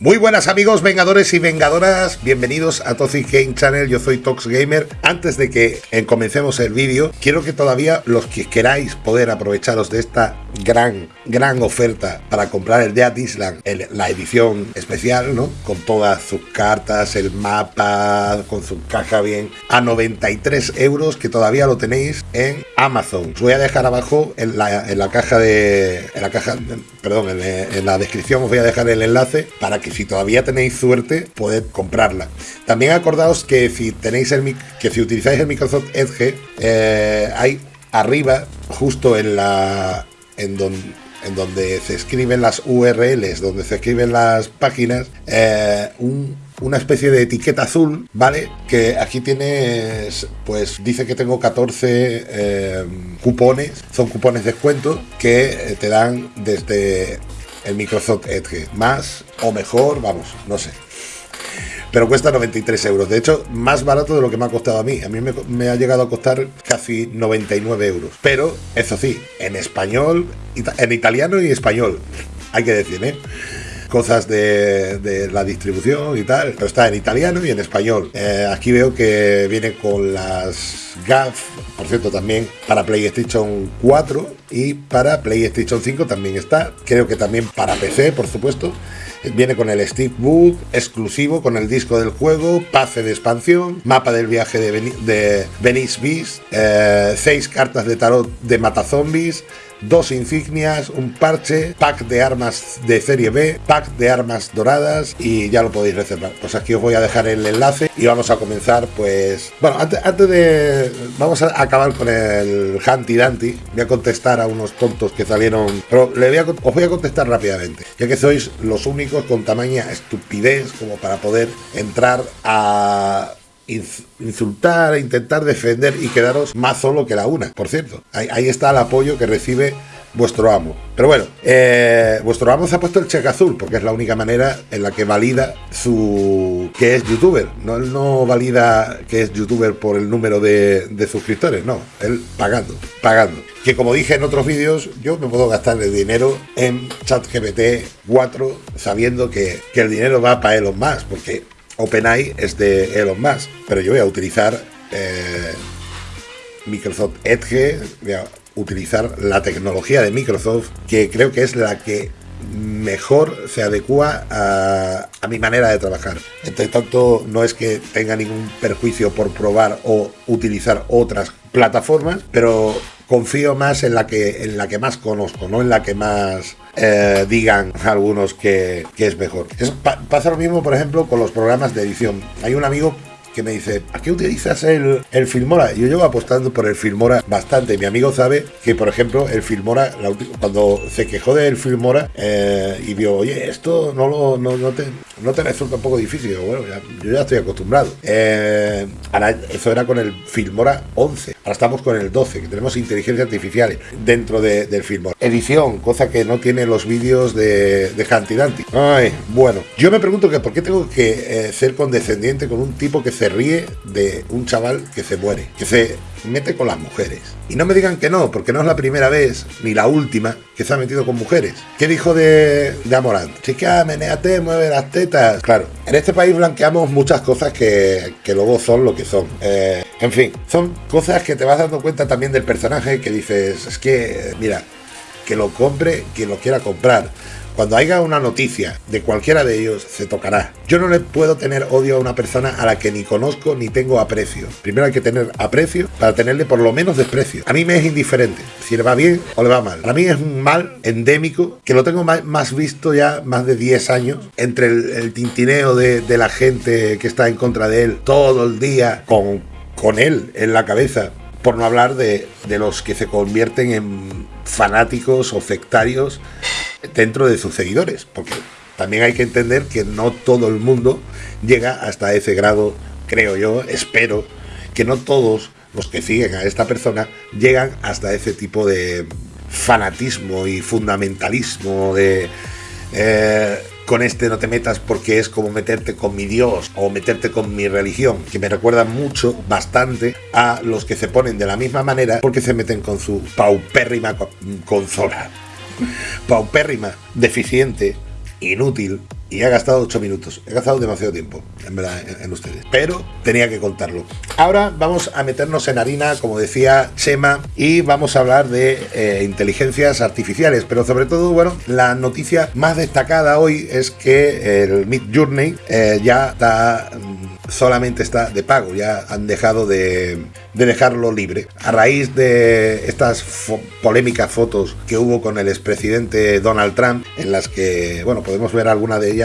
Muy buenas amigos vengadores y vengadoras, bienvenidos a Toxic Game Channel, yo soy Tox Gamer. Antes de que comencemos el vídeo, quiero que todavía los que queráis poder aprovecharos de esta gran, gran oferta para comprar el Dead Island, la edición especial, ¿no? Con todas sus cartas, el mapa, con su caja bien, a 93 euros, que todavía lo tenéis en Amazon. Os voy a dejar abajo en la, caja de... En la caja, perdón, en, en la descripción os voy a dejar el enlace para que si todavía tenéis suerte, poded comprarla. También acordaos que si tenéis el que si utilizáis el Microsoft Edge, eh, hay arriba, justo en la en donde en donde se escriben las URLs, donde se escriben las páginas, eh, una especie de etiqueta azul, ¿vale? Que aquí tienes, pues dice que tengo 14 eh, cupones, son cupones de descuento que te dan desde el Microsoft Edge. Más o mejor, vamos, no sé. Pero cuesta 93 euros. De hecho, más barato de lo que me ha costado a mí. A mí me, ha llegado a costar casi 99 euros. Pero, eso sí, en español, en italiano y español. Hay que decir, ¿eh? Cosas de, la distribución y tal, pero está en italiano y en español. Eh, aquí veo que viene con las GAF, por cierto, también para PlayStation 4 y para PlayStation 5 también está. Creo que también para PC, por supuesto. Viene con el Steve Book exclusivo, con el disco del juego, pase de expansión, mapa del viaje de, Venice Beast, eh, seis cartas de tarot de matazombies, dos insignias, un parche, pack de armas de serie B, pack de armas doradas y ya lo podéis reservar. Pues aquí os voy a dejar el enlace y vamos a comenzar pues... Bueno, antes, de... Vamos a acabar con el Hanty Danty. Voy a contestar a unos tontos que salieron... Pero le os voy a contestar rápidamente, ya que sois los únicos con tamaña estupidez como para poder entrar a insultar, intentar defender y quedaros más solo que la una, por cierto. Ahí, está el apoyo que recibe vuestro amo. Pero bueno, eh, vuestro amo se ha puesto el cheque azul porque es la única manera en la que valida su que es youtuber. No, no valida que es youtuber por el número de, suscriptores, no, él pagando, pagando. Que como dije en otros vídeos, yo me puedo gastar el dinero en ChatGPT 4 sabiendo que, que el dinero va para Elon más, porque OpenAI es de Elon Musk, pero yo voy a utilizar eh, Microsoft Edge, voy a utilizar la tecnología de Microsoft, que creo que es la que mejor se adecua a, a, mi manera de trabajar. Entre tanto, no es que tenga ningún perjuicio por probar o utilizar otras plataformas, pero confío más en la que, en la que más conozco, no en la que más eh, digan algunos que, es mejor. pasa lo mismo, por ejemplo, con los programas de edición. Hay un amigo me dice, ¿a qué utilizas el, el Filmora? Yo llevo apostando por el Filmora bastante. Mi amigo sabe que, por ejemplo, el Filmora, cuando se quejó del Filmora eh, y vio, oye, esto no, lo, no, no, te, no te resulta un poco difícil. Bueno, yo ya estoy acostumbrado. Eh, eso era con el Filmora 11. Ahora estamos con el 12, que tenemos inteligencia artificial dentro del Filmora. Edición, cosa que no tiene los vídeos de, de Danti. Ay, bueno, yo me pregunto que por qué tengo que eh, ser condescendiente con un tipo que se ríe de un chaval que se muere, que se mete con las mujeres. Y no me digan que no, porque no es la primera vez, ni la última, que se ha metido con mujeres. ¿Qué dijo de, de Amorant? Chica, meneate, mueve las tetas. Claro, en este país blanqueamos muchas cosas que, luego son lo que son. Eh, en fin, son cosas que te vas dando cuenta también del personaje que dices, es que, mira, que lo compre quien lo quiera comprar. Cuando haya una noticia de cualquiera de ellos, se tocará. Yo no le puedo tener odio a una persona a la que ni conozco ni tengo aprecio. Primero hay que tener aprecio para tenerle por lo menos desprecio. A mí me es indiferente si le va bien o le va mal. A mí es un mal endémico que lo tengo más, visto ya más de 10 años entre el, tintineo de, la gente que está en contra de él todo el día con, con él en la cabeza por no hablar de, de, los que se convierten en fanáticos o sectarios dentro de sus seguidores, porque también hay que entender que no todo el mundo llega hasta ese grado, creo yo, espero, que no todos los que siguen a esta persona llegan hasta ese tipo de fanatismo y fundamentalismo de... Eh, con este no te metas porque es como meterte con mi Dios o meterte con mi religión, que me recuerda mucho, bastante, a los que se ponen de la misma manera porque se meten con su paupérrima consola paupérrima, deficiente, inútil y he gastado 8 minutos. He gastado demasiado tiempo, en verdad, en, ustedes. Pero tenía que contarlo. Ahora vamos a meternos en harina, como decía Chema, y vamos a hablar de eh, inteligencias artificiales. Pero sobre todo, bueno, la noticia más destacada hoy es que el Mid Journey eh, ya está mm, solamente está de pago, ya han dejado de, dejarlo libre. A raíz de estas polémicas fotos que hubo con el expresidente Donald Trump, en las que, bueno, podemos ver alguna de ellas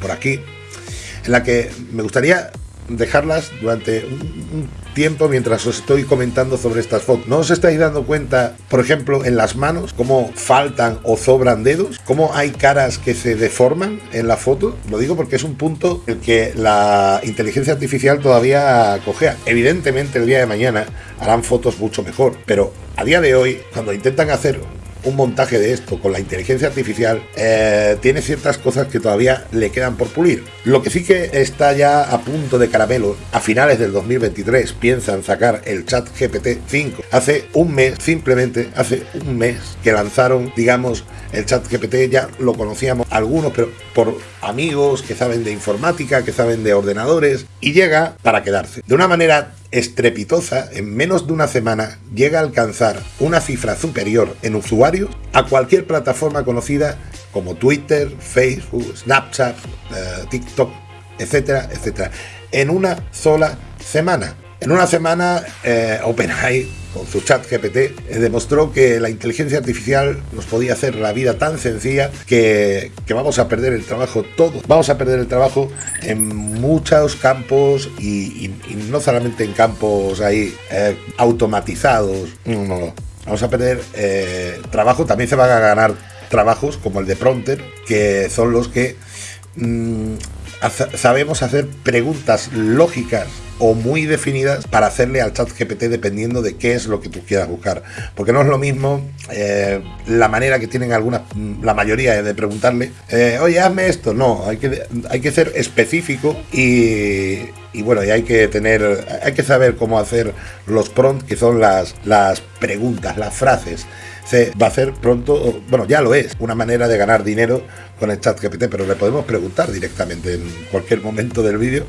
por aquí, en la que me gustaría dejarlas durante un, tiempo mientras os estoy comentando sobre estas fotos. ¿No os estáis dando cuenta, por ejemplo, en las manos, cómo faltan o sobran dedos? ¿Cómo hay caras que se deforman en la foto? Lo digo porque es un punto el que la inteligencia artificial todavía cogea. Evidentemente el día de mañana harán fotos mucho mejor, pero a día de hoy, cuando intentan hacer un montaje de esto con la inteligencia artificial eh, tiene ciertas cosas que todavía le quedan por pulir. Lo que sí que está ya a punto de caramelo, a finales del 2023 piensan sacar el chat GPT 5. Hace un mes, simplemente hace un mes que lanzaron, digamos, el chat GPT, ya lo conocíamos algunos, pero por amigos que saben de informática, que saben de ordenadores, y llega para quedarse. De una manera estrepitosa, en menos de una semana llega a alcanzar una cifra superior en usuarios a cualquier plataforma conocida como Twitter, Facebook, Snapchat, eh, TikTok, etcétera, etcétera, en una sola semana. En una semana, eh, OpenAI, con su chat GPT, eh, demostró que la inteligencia artificial nos podía hacer la vida tan sencilla que, vamos a perder el trabajo todos. Vamos a perder el trabajo en muchos campos y, no solamente en campos ahí eh, automatizados. No, no, Vamos a perder trabajo. También se van a ganar trabajos como el de Prompter, que son los que mm, sabemos hacer preguntas lógicas o muy definidas para hacerle al chat GPT dependiendo de qué es lo que tú quieras buscar. Porque no es lo mismo eh, la manera que tienen algunas, la mayoría de preguntarle, eh, oye, hazme esto. No, hay que, hay que ser específico y, y bueno, y hay que tener, hay que saber cómo hacer los prompts, que son las, las preguntas, las frases. Se va a hacer pronto, bueno, ya lo es, una manera de ganar dinero con el chat GPT, pero le podemos preguntar directamente en cualquier momento del vídeo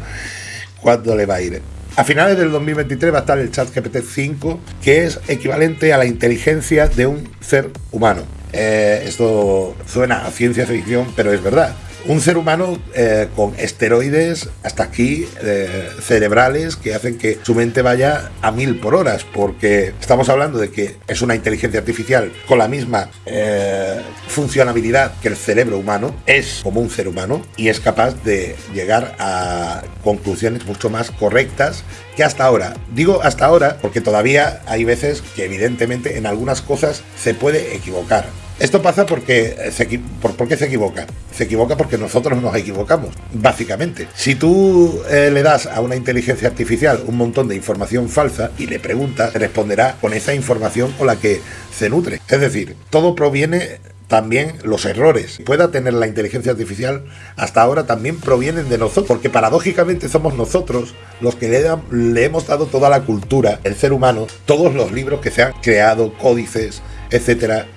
cuándo le va a ir. A finales del 2023 va a estar el chat GPT 5, que es equivalente a la inteligencia de un ser humano. Eh, esto suena a ciencia ficción, pero es verdad un ser humano eh, con esteroides hasta aquí eh, cerebrales que hacen que su mente vaya a mil por horas, porque estamos hablando de que es una inteligencia artificial con la misma eh, funcionabilidad que el cerebro humano, es como un ser humano y es capaz de llegar a conclusiones mucho más correctas que hasta ahora. Digo hasta ahora porque todavía hay veces que evidentemente en algunas cosas se puede equivocar esto pasa porque se, por, se equivoca. Se equivoca porque nosotros nos equivocamos, básicamente. Si tú eh, le das a una inteligencia artificial un montón de información falsa y le preguntas, responderá con esa información con la que se nutre. Es decir, todo proviene también los errores pueda tener la inteligencia artificial hasta ahora también provienen de nosotros, porque paradójicamente somos nosotros los que le, le, hemos dado toda la cultura, el ser humano, todos los libros que se han creado, códices, etcétera,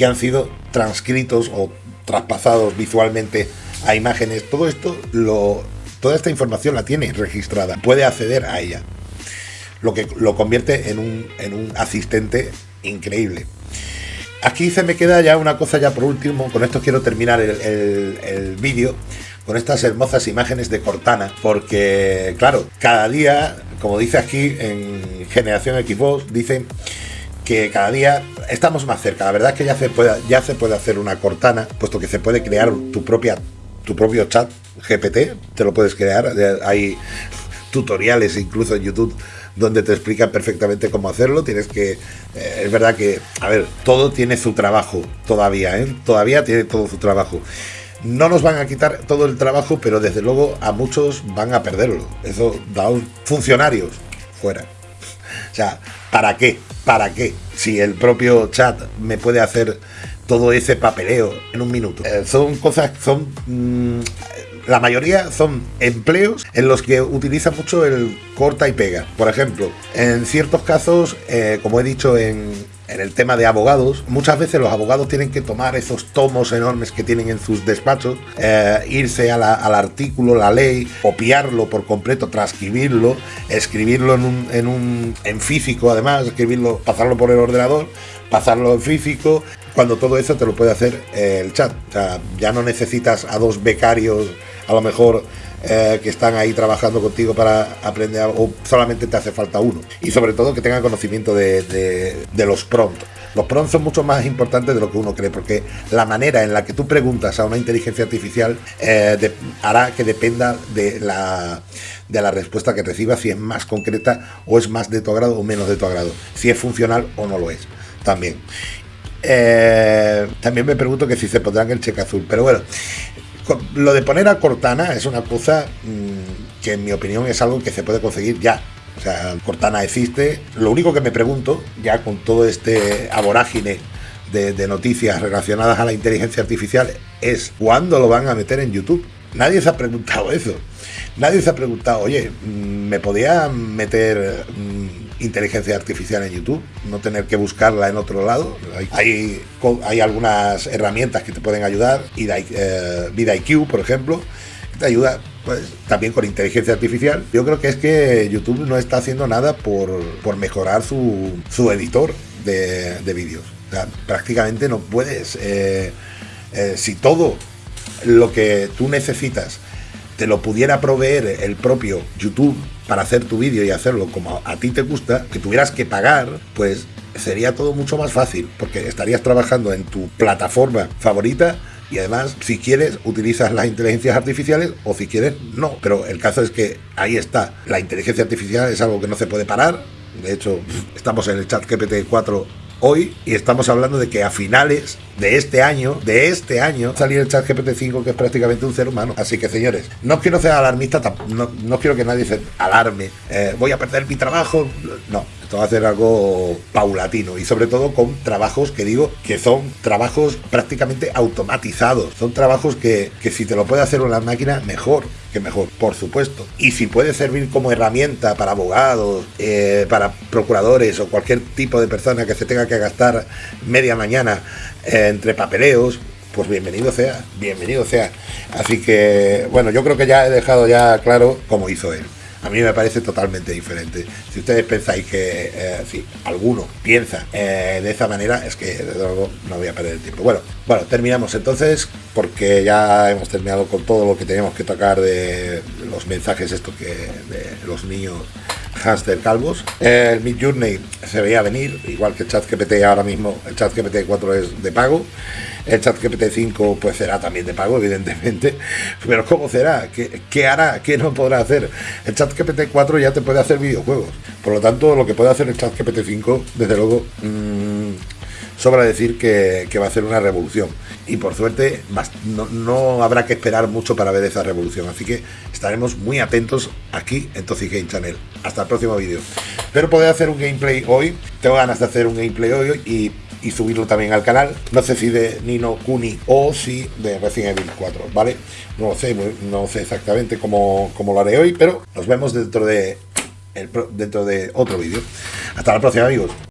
que han sido transcritos o traspasados visualmente a imágenes. Todo esto, lo, toda esta información la tiene registrada, puede acceder a ella, lo que lo convierte en un, en un asistente increíble. Aquí se me queda ya una cosa ya por último, con esto quiero terminar el, el vídeo, con estas hermosas imágenes de Cortana, porque claro, cada día, como dice aquí en Generación Xbox, dicen que cada día estamos más cerca. La verdad es que ya se puede, ya se puede hacer una Cortana, puesto que se puede crear tu propia tu propio chat GPT, te lo puedes crear. Hay tutoriales incluso en YouTube donde te explican perfectamente cómo hacerlo. Tienes que, eh, es verdad que, a ver, todo tiene su trabajo todavía, ¿eh? Todavía tiene todo su trabajo. No nos van a quitar todo el trabajo, pero desde luego a muchos van a perderlo. Eso da un funcionarios fuera. O sea, ¿para qué? ¿Para qué? Si el propio chat me puede hacer todo ese papeleo en un minuto. Eh, son cosas, son... Mm, la mayoría son empleos en los que utiliza mucho el corta y pega. Por ejemplo, en ciertos casos, eh, como he dicho en, en el tema de abogados, muchas veces los abogados tienen que tomar esos tomos enormes que tienen en sus despachos, eh, irse al artículo, la ley, copiarlo por completo, transcribirlo, escribirlo en un, en un en físico además, escribirlo, pasarlo por el ordenador, pasarlo en físico, cuando todo eso te lo puede hacer eh, el chat. O sea, ya no necesitas a dos becarios, a lo mejor eh, que están ahí trabajando contigo para aprender o solamente te hace falta uno. Y sobre todo que tengan conocimiento de, los prompts. Los prompts son mucho más importantes de lo que uno cree, porque la manera en la que tú preguntas a una inteligencia artificial eh, hará que dependa de la, de la respuesta que recibas, si es más concreta o es más de tu agrado o menos de tu agrado, si es funcional o no lo es, también. Eh, también me pregunto que si se pondrán el cheque azul, pero bueno, lo de poner a Cortana es una cosa mm, que en mi opinión es algo que se puede conseguir ya. O sea, Cortana existe. Lo único que me pregunto, ya con todo este aborágine de, de noticias relacionadas a la inteligencia artificial, es cuándo lo van a meter en YouTube. Nadie se ha preguntado eso. Nadie se ha preguntado, oye, mm, ¿me podía meter mm, inteligencia artificial en YouTube? No tener que buscarla en otro lado. Hay, hay, algunas herramientas que te pueden ayudar, eh, VidIQ, por ejemplo, te ayuda pues, también con inteligencia artificial. Yo creo que es que YouTube no está haciendo nada por, mejorar su, editor de, vídeos. prácticamente no puedes. Eh, eh, si todo lo que tú necesitas te lo pudiera proveer el propio YouTube para hacer tu vídeo y hacerlo como a ti te gusta, que tuvieras que pagar, pues sería todo mucho más fácil, porque estarías trabajando en tu plataforma favorita y además, si quieres, utilizas las inteligencias artificiales o si quieres, no. Pero el caso es que ahí está. La inteligencia artificial es algo que no se puede parar. De hecho, estamos en el chat GPT 4 hoy y estamos hablando de que a finales de este año, de este año, salir el chat GPT-5 que es prácticamente un ser humano. Así que señores, no quiero ser alarmista, no, quiero que nadie se alarme, eh, voy a perder mi trabajo, no, esto va a ser algo paulatino y sobre todo con trabajos que digo que son trabajos prácticamente automatizados, son trabajos que, que si te lo puede hacer una máquina, mejor que mejor, por supuesto. Y si puede servir como herramienta para abogados, eh, para procuradores o cualquier tipo de persona que se tenga que gastar media mañana eh, entre papeleos, pues bienvenido sea, bienvenido sea. Así que, bueno, yo creo que ya he dejado ya claro cómo hizo él. A mí me parece totalmente diferente. Si ustedes pensáis que, eh, si alguno piensa eh, de esa manera, es que desde luego no voy a perder el tiempo. Bueno, bueno, terminamos entonces, porque ya hemos terminado con todo lo que teníamos que tocar de los mensajes estos que de los niños hamster calvos. El Mid Journey se veía venir, igual que el chat GPT ahora mismo, el chat GPT 4 es de pago. El chat GPT-5 pues será también de pago, evidentemente. Pero ¿cómo será? ¿Qué, hará? ¿Qué no podrá hacer? El chat GPT-4 ya te puede hacer videojuegos. Por lo tanto, lo que puede hacer el chat GPT-5, desde luego, mmm, sobra decir que, va a hacer una revolución. Y por suerte no, habrá que esperar mucho para ver esa revolución. Así que estaremos muy atentos aquí en Toxic Game Channel. Hasta el próximo vídeo. Espero poder hacer un gameplay hoy. Tengo ganas de hacer un gameplay hoy y subirlo también al canal. No sé si de Nino Kuni o si de Resident Evil 4, ¿vale? No sé, no sé exactamente cómo, lo haré hoy, pero nos vemos dentro de otro vídeo. Hasta la próxima, amigos.